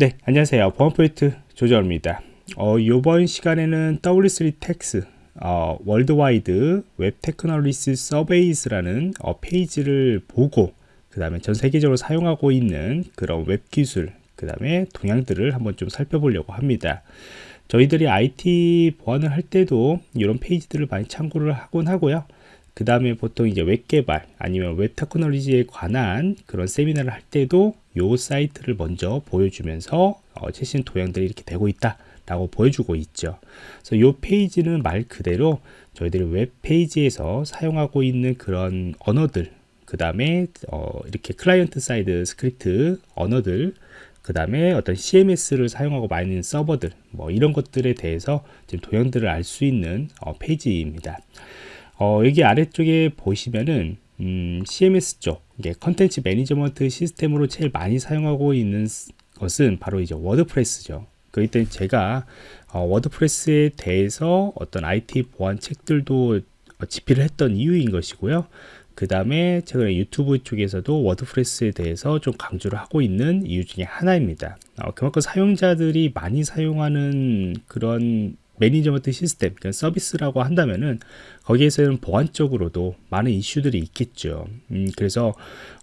네, 안녕하세요. 보안프로젝트 조정원입니다. 어, 이번 시간에는 W3Techs 어, World Wide Web Technology Surveys라는 어, 페이지를 보고 그 다음에 전 세계적으로 사용하고 있는 그런 웹 기술 그 다음에 동향들을 한번 좀 살펴보려고 합니다. 저희들이 IT 보안을 할 때도 이런 페이지들을 많이 참고를 하곤 하고요. 그 다음에 보통 이제 웹 개발 아니면 웹 테크놀로지에 관한 그런 세미나를 할 때도 요 사이트를 먼저 보여주면서 어, 최신 동향들이 이렇게 되고 있다 라고 보여주고 있죠. 그래서 요 페이지는 말 그대로 저희들이 웹 페이지에서 사용하고 있는 그런 언어들 그 다음에 어, 이렇게 client side script 언어들 그 다음에 어떤 CMS를 사용하고 있는 서버들 뭐 이런 것들에 대해서 지금 동향들을 알 수 있는 어, 페이지입니다. 어, 여기 아래쪽에 보시면은 음, CMS 쪽 이게 contents management system으로 제일 많이 사용하고 있는 것은 바로 이제 워드프레스죠. 때문에 제가 어, 워드프레스에 대해서 어떤 IT 보안 책들도 집필을 했던 이유인 것이고요. 그 다음에 최근에 유튜브 쪽에서도 워드프레스에 대해서 좀 강조를 하고 있는 이유 중에 하나입니다. 어, 그만큼 사용자들이 많이 사용하는 그런 management 시스템, 그러니까 서비스라고 한다면은 거기에서는 보안적으로도 많은 이슈들이 있겠죠. 음, 그래서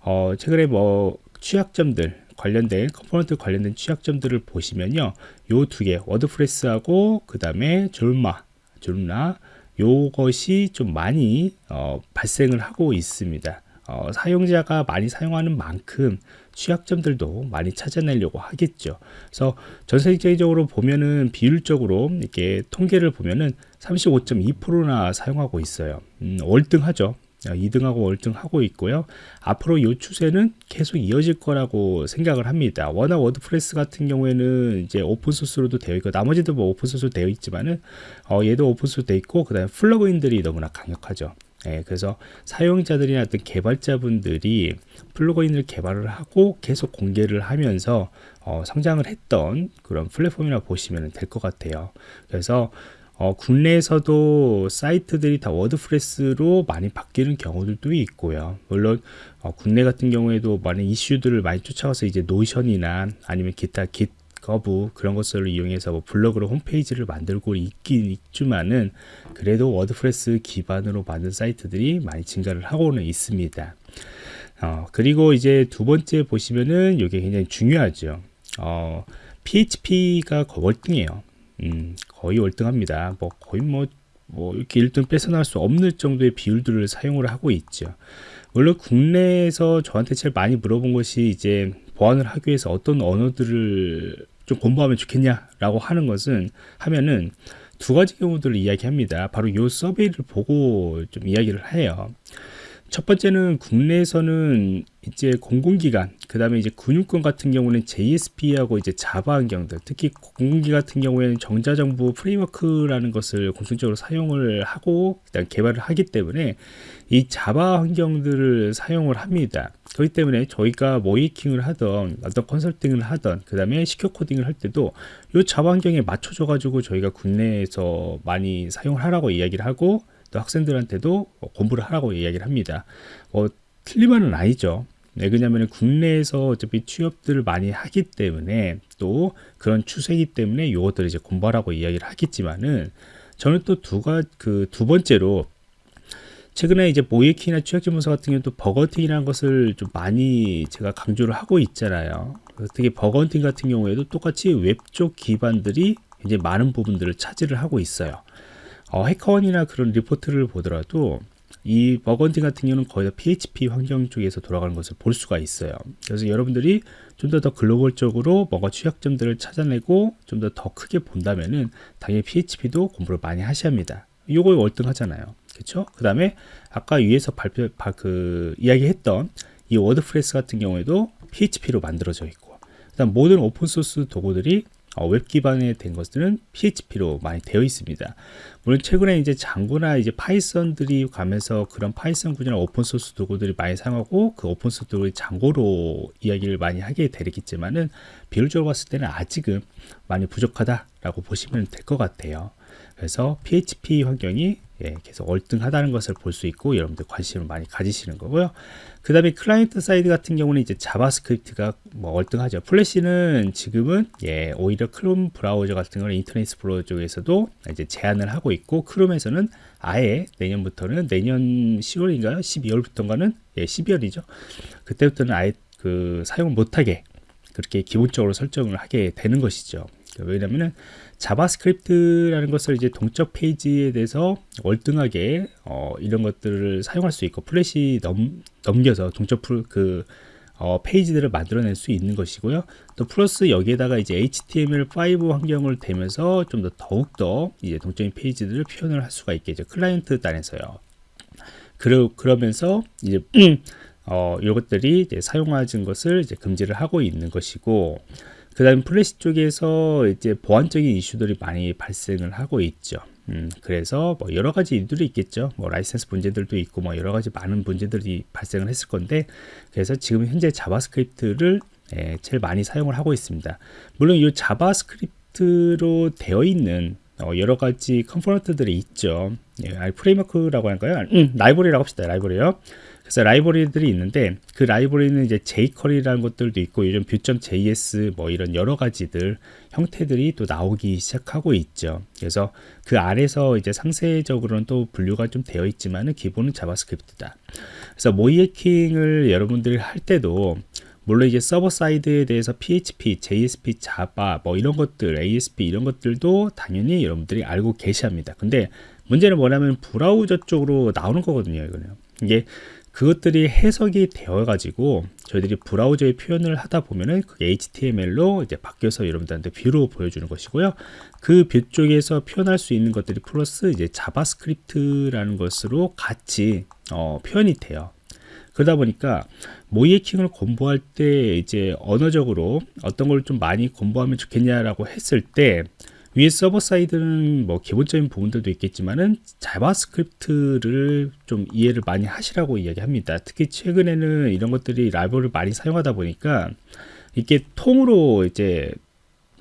어, 최근에 뭐 취약점들 관련된 컴포넌트 관련된 취약점들을 보시면요, 요 두 개 워드프레스하고 그 다음에 졸마, 졸나 요것이 좀 많이 어, 발생을 하고 있습니다. 어, 사용자가 많이 사용하는 만큼 취약점들도 많이 찾아내려고 하겠죠. 그래서 전 세계적으로 보면은 비율적으로 이렇게 통계를 보면은 35.2%나 사용하고 있어요. 음, 월등하죠. 2등하고 월등하고 있고요. 앞으로 이 추세는 계속 이어질 거라고 생각을 합니다. 워낙 워드프레스 같은 경우에는 이제 오픈소스로도 되어 있고 나머지도 뭐 오픈소스로 되어 있지만은 어, 얘도 오픈소스 되어 있고 그다음에 플러그인들이 너무나 강력하죠. 예, 그래서 사용자들이나 어떤 개발자분들이 플러그인을 개발을 하고 계속 공개를 하면서 어, 성장을 했던 그런 플랫폼이라 보시면 될 것 같아요. 그래서 어, 국내에서도 사이트들이 다 워드프레스로 많이 바뀌는 경우들도 있고요. 물론 어, 국내 같은 경우에도 많은 이슈들을 많이 쫓아가서 이제 노션이나 아니면 기타 GitHub 그런 것들을 이용해서 뭐 블로그로 홈페이지를 만들고 있긴 있지만은 그래도 워드프레스 기반으로 만든 사이트들이 많이 증가를 하고는 있습니다. 어, 그리고 이제 두 번째 보시면은 이게 굉장히 중요하죠. 어, PHP가 월등해요. 음, 거의 월등합니다. 뭐 거의 뭐, 뭐 이렇게 1등 뺏어나갈 수 없는 정도의 비율들을 사용을 하고 있죠. 물론 국내에서 저한테 제일 많이 물어본 것이 이제 보안을 하기 위해서 어떤 언어들을 좀 공부하면 좋겠냐라고 하는 것은 하면은 두 가지 경우들을 이야기합니다. 바로 이 서베이를 보고 좀 이야기를 해요. 첫 번째는 국내에서는 이제 공공기관, 그 다음에 이제 군용권 같은 경우는 JSP하고 이제 자바 환경들, 특히 공공기 같은 경우에는 정자정부 프레임워크라는 것을 공통적으로 사용을 하고 일단 개발을 하기 때문에 이 자바 환경들을 사용을 합니다. 그렇기 때문에 저희가 모이킹을 하던 어떤 컨설팅을 하던 그 다음에 시큐 코딩을 할 때도 이 자바 환경에 맞춰져 가지고 저희가 국내에서 많이 사용을 하라고 이야기를 하고 또 학생들한테도 공부를 하라고 이야기를 합니다. 어, 틀리만은 아니죠. 네, 왜냐하면 국내에서 어차피 취업들을 많이 하기 때문에 또 그런 추세이기 때문에 이것들을 이제 공부하라고 이야기를 하겠지만은 저는 또 두가 그두 번째로 최근에 이제 모의해킹이나 취약점 분석 같은 경우는 또 bug hunting이라는 것을 좀 많이 제가 강조를 하고 있잖아요. 특히 bug hunting 같은 경우에도 똑같이 웹 쪽 기반들이 이제 많은 부분들을 차지를 하고 있어요. 어, HackerOne이나 그런 리포트를 보더라도 이 bug hunting 같은 경우는 거의 다 PHP 환경 쪽에서 돌아가는 것을 볼 수가 있어요. 그래서 여러분들이 좀 더더 글로벌적으로 뭔가 취약점들을 찾아내고 좀더더 크게 본다면은 당연히 PHP도 공부를 많이 하셔야 합니다. 이거 월등하잖아요. 그렇죠? 그 다음에 아까 위에서 발표 그 이야기했던 이 워드프레스 같은 경우에도 PHP로 만들어져 있고 그다음 모든 오픈소스 도구들이 어, 웹 기반에 된 것들은 PHP로 많이 되어 있습니다. 물론 최근에 이제 Django나 이제 파이썬들이 가면서 그런 파이썬 구조나 오픈소스 도구들이 많이 사용하고 그 오픈소스 도구를 Django로 이야기를 많이 하게 되겠지만은 비율적으로 봤을 때는 아직은 많이 부족하다라고 보시면 될 것 같아요. 그래서 PHP 환경이 예, 계속 월등하다는 것을 볼 수 있고 여러분들 관심을 많이 가지시는 거고요. 그 다음에 client side 같은 경우는 이제 자바스크립트가 뭐 월등하죠. 플래시는 지금은 예, 오히려 크롬 브라우저 같은 경우는 인터넷 익스플로러 쪽에서도 이제 제한을 하고 있고 크롬에서는 아예 내년부터는 내년 10월인가요? 12월부터인가는 예, 12월이죠. 그때부터는 아예 그 사용을 못하게 그렇게 기본적으로 설정을 하게 되는 것이죠. 왜냐면은 자바스크립트라는 것을 이제 동적 페이지에 대해서 월등하게 어, 이런 것들을 사용할 수 있고 플래시 넘, 넘겨서 동적 그 어, 페이지들을 만들어낼 수 있는 것이고요. 또 플러스 여기에다가 이제 HTML5 환경을 대면서 좀 더 더욱더 이제 동적인 페이지들을 표현을 할 수가 있겠죠. 클라이언트 단에서요. 그러, 그러면서 이제 어, 이것들이 이제 사용하는 것을 이제 금지를 하고 있는 것이고 그 다음 플래시 쪽에서 이제 보안적인 이슈들이 많이 발생을 하고 있죠. 음, 그래서 뭐 여러 가지 일들이 있겠죠. 뭐 라이센스 문제들도 있고 뭐 여러 가지 많은 문제들이 발생을 했을 건데 그래서 지금 현재 자바스크립트를 예, 제일 많이 사용을 하고 있습니다. 물론 이 자바스크립트로 되어 있는 어, 여러 가지 컴포넌트들이 있죠. 예, 프레임워크라고 할까요? 음, 라이브러리라고 합시다. 라이브러리요. 그래서 라이브러리들이 있는데 그 라이브러리는 이제 jQuery라는 것들도 있고 요즘 vue.js 뭐 이런 여러 가지들 형태들이 또 나오기 시작하고 있죠. 그래서 그 아래서 이제 상세적으로는 또 분류가 좀 되어 있지만은 기본은 자바스크립트다. 그래서 모의해킹을 여러분들이 할 때도 물론 이제 server side에 대해서 PHP, JSP, 자바 뭐 이런 것들, ASP 이런 것들도 당연히 여러분들이 알고 계셔야 합니다. 근데 문제는 뭐냐면 브라우저 쪽으로 나오는 거거든요. 이거는 이게 그것들이 해석이 되어 가지고 저희들이 브라우저에 표현을 하다 보면은 그게 HTML로 이제 바뀌어서 여러분들한테 view로 보여주는 것이고요. 그 view 쪽에서 표현할 수 있는 것들이 플러스 이제 자바스크립트라는 것으로 같이 어, 표현이 돼요. 그러다 보니까 모의해킹을 공부할 때 이제 언어적으로 어떤 걸 좀 많이 공부하면 좋겠냐라고 했을 때 위에 server side는 뭐 기본적인 부분들도 있겠지만은 자바스크립트를 좀 이해를 많이 하시라고 이야기합니다. 특히 최근에는 이런 것들이 라이브러리를 많이 사용하다 보니까 이게 통으로 이제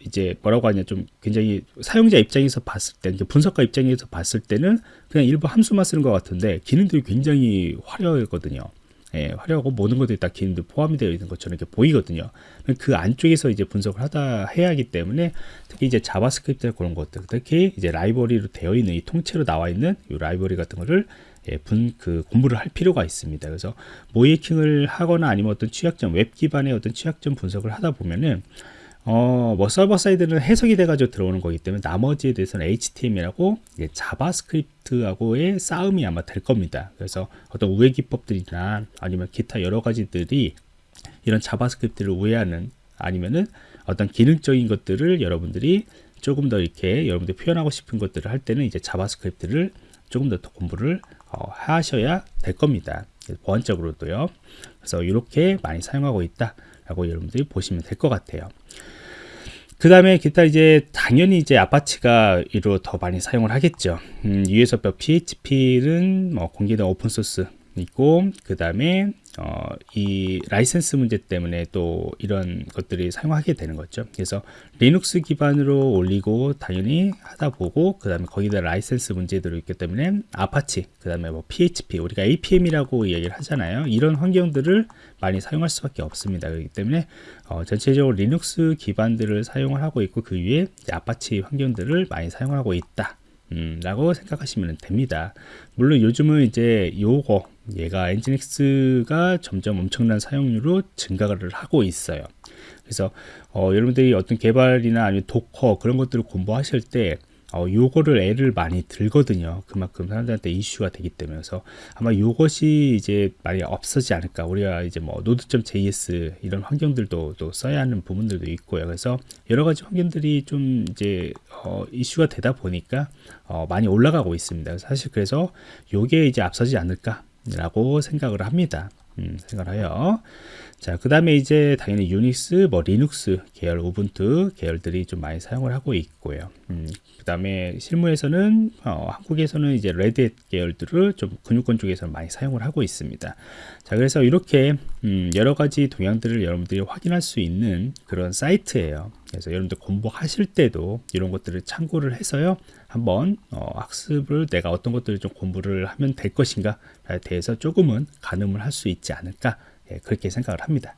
이제 뭐라고 하냐 좀 굉장히 사용자 입장에서 봤을 때 분석가 입장에서 봤을 때는 그냥 일부 함수만 쓰는 것 같은데 기능들이 굉장히 화려하거든요. 예, 화려하고 모든 것들이 다 기능도 포함이 되어 있는 것처럼 이렇게 보이거든요. 그 안쪽에서 이제 분석을 하다 해야 하기 때문에 특히 이제 자바스크립트 그런 것들, 특히 이제 라이브러리로 되어 있는 이 통째로 나와 있는 이 라이브러리 같은 거를 예, 분, 그 공부를 할 필요가 있습니다. 그래서 모의해킹을 하거나 아니면 어떤 취약점, 웹 기반의 어떤 취약점 분석을 하다 보면은 어, 뭐 server side는 해석이 돼가지고 들어오는 거기 때문에 나머지에 대해서는 HTML하고 자바스크립트하고의 싸움이 아마 될 겁니다. 그래서 어떤 우회 기법들이나 아니면 기타 여러 가지들이 이런 JavaScript를 우회하는 아니면은 어떤 기능적인 것들을 여러분들이 조금 더 이렇게 여러분들이 표현하고 싶은 것들을 할 때는 이제 JavaScript를 조금 더 공부를 어, 하셔야 될 겁니다. 보안적으로도요. 그래서 이렇게 많이 사용하고 있다라고 여러분들이 보시면 될 것 같아요. 그 다음에 기타 이제 당연히 이제 Apache가 이로 더 많이 사용을 하겠죠. 음, USB PHP는 뭐 공개된 open source 있고 그 다음에 어, 이 라이센스 문제 때문에 또 이런 것들이 사용하게 되는 거죠. 그래서 리눅스 기반으로 올리고 당연히 하다 보고 그 다음에 거기다 라이센스 문제들이 있기 때문에 아파치 그 다음에 뭐 PHP 우리가 APM이라고 얘기를 하잖아요. 이런 환경들을 많이 사용할 수밖에 없습니다. 그렇기 때문에 어, 전체적으로 리눅스 기반들을 사용을 하고 있고 그 위에 아파치 환경들을 많이 사용하고 있다. 음, 라고 생각하시면 됩니다. 물론 요즘은 이제 요거 얘가 Nginx가 점점 엄청난 사용률로 증가를 하고 있어요. 그래서 어, 여러분들이 어떤 개발이나 아니면 Docker 그런 것들을 공부하실 때 어, 요거를 얘를 많이 들거든요. 그만큼 사람들한테 이슈가 되기 때문에 그래서 아마 요것이 이제 많이 없어지지 않을까. 우리가 이제 뭐 Node.js 이런 환경들도 또 써야 하는 부분들도 있고요. 그래서 여러 가지 환경들이 좀 이제 어, 이슈가 되다 보니까 어, 많이 올라가고 있습니다. 사실 그래서 요게 이제 앞서지 않을까 라고 생각을 합니다. 음, 생각을 해요. 자, 그 다음에 이제 당연히 유닉스, 뭐 리눅스 계열, 우분투 계열들이 좀 많이 사용을 하고 있고요. 음, 그 다음에 실무에서는 어, 한국에서는 이제 레드햇 계열들을 좀 근육권 쪽에서 많이 사용을 하고 있습니다. 자, 그래서 이렇게 음, 여러 가지 동향들을 여러분들이 확인할 수 있는 그런 사이트예요. 그래서 여러분들 공부하실 때도 이런 것들을 참고를 해서요. 한번 어, 학습을 내가 어떤 것들을 좀 공부를 하면 될 것인가에 대해서 조금은 가늠을 할 수 있지 않을까 예, 그렇게 생각을 합니다.